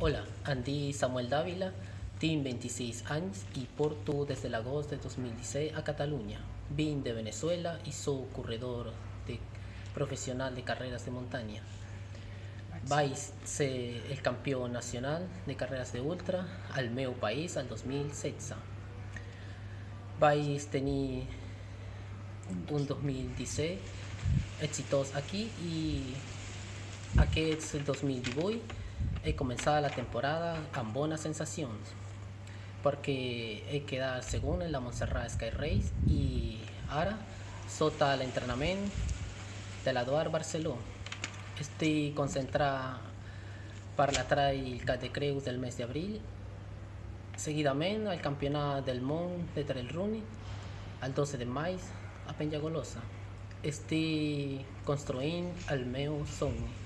Hola, Andy Samuel Dávila, tinc 26 anys i porto des de l'agost de 2016 a Catalunya. Vinc de Venezuela i sou corredor de, professional de carreres de muntanya. Vaig ser el campió nacional de carreres d'ultra al meu país el 2016. Vaig tenir un 2017 exitós aquí i aquest 2018 he començat la temporada amb bones sensacions perquè he quedat segon en la Montserrat Sky Race i ara sota l'entrenament de l'Eduard Barceló estic concentrat per la Trail de Creus del mes d'abril seguidament al campionat del món de trail running el 12 de maig a Penyagolosa estic construint el meu somni